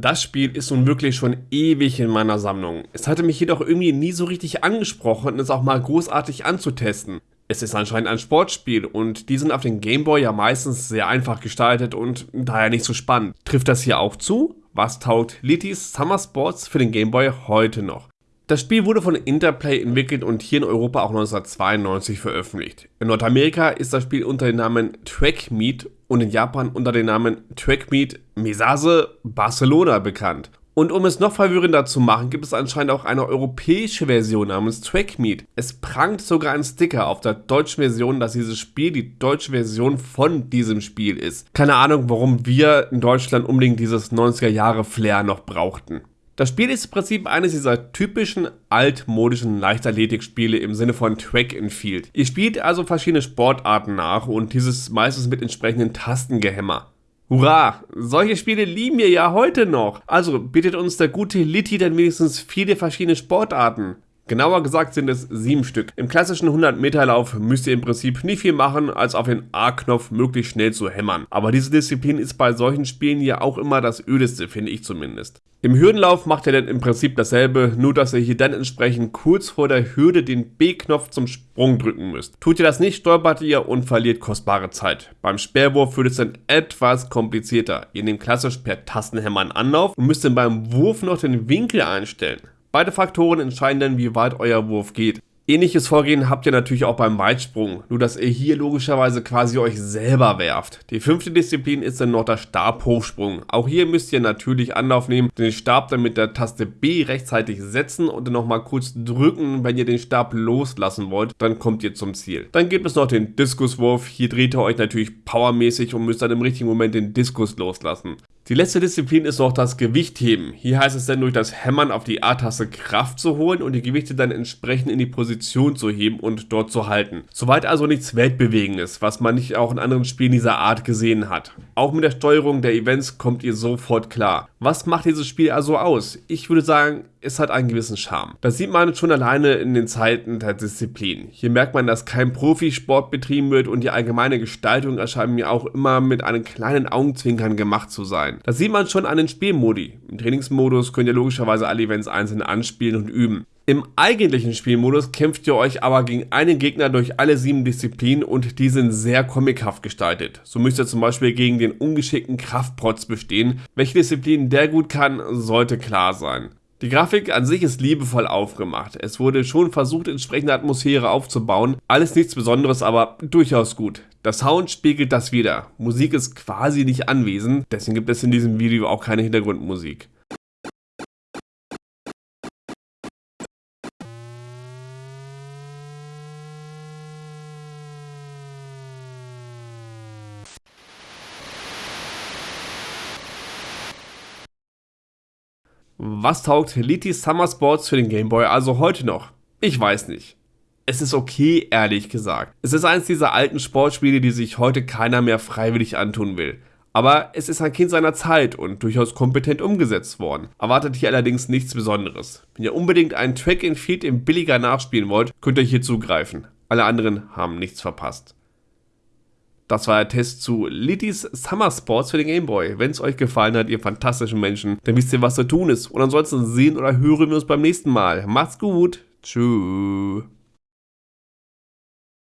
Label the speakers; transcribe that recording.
Speaker 1: Das Spiel ist nun wirklich schon ewig in meiner Sammlung. Es hatte mich jedoch irgendwie nie so richtig angesprochen, es auch mal großartig anzutesten. Es ist anscheinend ein Sportspiel und die sind auf dem Gameboy ja meistens sehr einfach gestaltet und daher nicht so spannend. Trifft das hier auch zu? Was taugt Litis Summer Sports für den Gameboy heute noch? Das Spiel wurde von Interplay entwickelt und hier in Europa auch 1992 veröffentlicht. In Nordamerika ist das Spiel unter dem Namen Track Meet und in Japan unter dem Namen Track Meet Mesase Barcelona bekannt. Und um es noch verwirrender zu machen, gibt es anscheinend auch eine europäische Version namens Trackmeet. Es prangt sogar ein Sticker auf der deutschen Version, dass dieses Spiel die deutsche Version von diesem Spiel ist. Keine Ahnung, warum wir in Deutschland unbedingt dieses 90er Jahre Flair noch brauchten. Das Spiel ist im Prinzip eines dieser typischen altmodischen Leichtathletikspiele im Sinne von Track and Field. Ihr spielt also verschiedene Sportarten nach und dieses meistens mit entsprechenden Tastengehämmer. Hurra! Solche Spiele lieben wir ja heute noch. Also bietet uns der gute Litti dann wenigstens viele verschiedene Sportarten. Genauer gesagt sind es sieben Stück. Im klassischen 100-Meter-Lauf müsst ihr im Prinzip nicht viel machen, als auf den A-Knopf möglichst schnell zu hämmern. Aber diese Disziplin ist bei solchen Spielen ja auch immer das ödeste, finde ich zumindest. Im Hürdenlauf macht ihr dann im Prinzip dasselbe, nur dass ihr hier dann entsprechend kurz vor der Hürde den B-Knopf zum Sprung drücken müsst. Tut ihr das nicht, stolpert ihr und verliert kostbare Zeit. Beim Speerwurf wird es dann etwas komplizierter. Ihr nehmt klassisch per Tastenhämmern Anlauf und müsst dann beim Wurf noch den Winkel einstellen. Beide Faktoren entscheiden dann, wie weit euer Wurf geht. Ähnliches Vorgehen habt ihr natürlich auch beim Weitsprung, nur dass ihr hier logischerweise quasi euch selber werft. Die fünfte Disziplin ist dann noch der Stabhochsprung. Auch hier müsst ihr natürlich Anlauf nehmen, den Stab dann mit der Taste B rechtzeitig setzen und dann nochmal kurz drücken, wenn ihr den Stab loslassen wollt, dann kommt ihr zum Ziel. Dann gibt es noch den Diskuswurf, hier dreht ihr euch natürlich powermäßig und müsst dann im richtigen Moment den Diskus loslassen. Die letzte Disziplin ist noch das Gewichtheben. Hier heißt es dann durch das Hämmern auf die A-Taste Kraft zu holen und die Gewichte dann entsprechend in die Position zu heben und dort zu halten. Soweit also nichts Weltbewegendes, was man nicht auch in anderen Spielen dieser Art gesehen hat. Auch mit der Steuerung der Events kommt ihr sofort klar. Was macht dieses Spiel also aus? Ich würde sagen, es hat einen gewissen Charme. Das sieht man schon alleine in den Zeiten der Disziplin. Hier merkt man, dass kein Profisport betrieben wird und die allgemeine Gestaltung erscheint mir auch immer mit einem kleinen Augenzwinkern gemacht zu sein. Das sieht man schon an den Spielmodi. Im Trainingsmodus könnt ihr logischerweise alle Events einzeln anspielen und üben. Im eigentlichen Spielmodus kämpft ihr euch aber gegen einen Gegner durch alle sieben Disziplinen und die sind sehr comichaft gestaltet. So müsst ihr zum Beispiel gegen den ungeschickten Kraftprotz bestehen. Welche Disziplin der gut kann, sollte klar sein. Die Grafik an sich ist liebevoll aufgemacht. Es wurde schon versucht, entsprechende Atmosphäre aufzubauen. Alles nichts Besonderes, aber durchaus gut. Der Sound spiegelt das wieder. Musik ist quasi nicht anwesend, deswegen gibt es in diesem Video auch keine Hintergrundmusik. Was taugt Liti Summer Sports für den Game Boy also heute noch? Ich weiß nicht. Es ist okay, ehrlich gesagt. Es ist eines dieser alten Sportspiele, die sich heute keiner mehr freiwillig antun will. Aber es ist ein Kind seiner Zeit und durchaus kompetent umgesetzt worden. Erwartet hier allerdings nichts Besonderes. Wenn ihr unbedingt einen Track and Field im billiger nachspielen wollt, könnt ihr hier zugreifen. Alle anderen haben nichts verpasst. Das war der Test zu Liddy's Summer Sports für den Game Boy. Wenn es euch gefallen hat, ihr fantastischen Menschen, dann wisst ihr, was zu tun ist. Und ansonsten sehen oder hören wir uns beim nächsten Mal. Macht's gut. Tschüss.